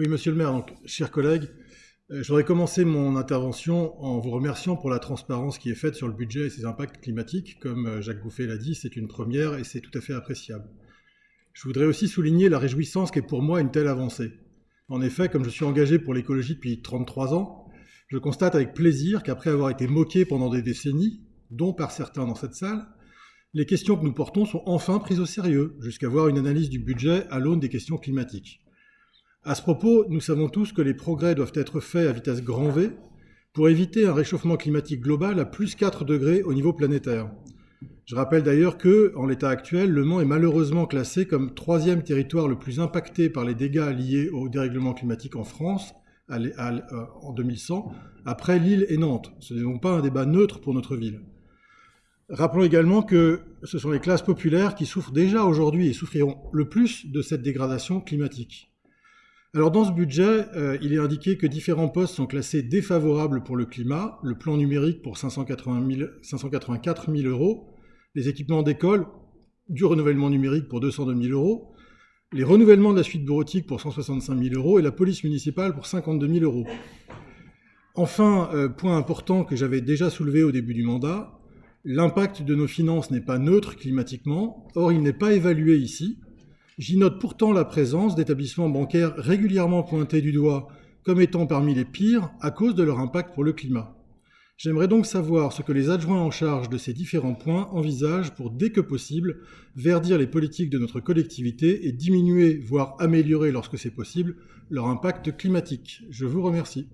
Oui, monsieur le maire, chers collègues, euh, je voudrais commencer mon intervention en vous remerciant pour la transparence qui est faite sur le budget et ses impacts climatiques. Comme euh, Jacques Gouffet l'a dit, c'est une première et c'est tout à fait appréciable. Je voudrais aussi souligner la réjouissance qu'est pour moi une telle avancée. En effet, comme je suis engagé pour l'écologie depuis 33 ans, je constate avec plaisir qu'après avoir été moqué pendant des décennies, dont par certains dans cette salle, les questions que nous portons sont enfin prises au sérieux, jusqu'à voir une analyse du budget à l'aune des questions climatiques. À ce propos, nous savons tous que les progrès doivent être faits à vitesse grand V pour éviter un réchauffement climatique global à plus 4 degrés au niveau planétaire. Je rappelle d'ailleurs que, en l'état actuel, Le Mans est malheureusement classé comme troisième territoire le plus impacté par les dégâts liés au dérèglement climatique en France en 2100, après Lille et Nantes. Ce n'est donc pas un débat neutre pour notre ville. Rappelons également que ce sont les classes populaires qui souffrent déjà aujourd'hui et souffriront le plus de cette dégradation climatique. Alors dans ce budget, euh, il est indiqué que différents postes sont classés défavorables pour le climat, le plan numérique pour 584 000 euros, les équipements d'école, du renouvellement numérique pour 202 000 euros, les renouvellements de la suite bureautique pour 165 000 euros et la police municipale pour 52 000 euros. Enfin, euh, point important que j'avais déjà soulevé au début du mandat, l'impact de nos finances n'est pas neutre climatiquement, or il n'est pas évalué ici, J'y note pourtant la présence d'établissements bancaires régulièrement pointés du doigt comme étant parmi les pires à cause de leur impact pour le climat. J'aimerais donc savoir ce que les adjoints en charge de ces différents points envisagent pour, dès que possible, verdir les politiques de notre collectivité et diminuer, voire améliorer lorsque c'est possible, leur impact climatique. Je vous remercie.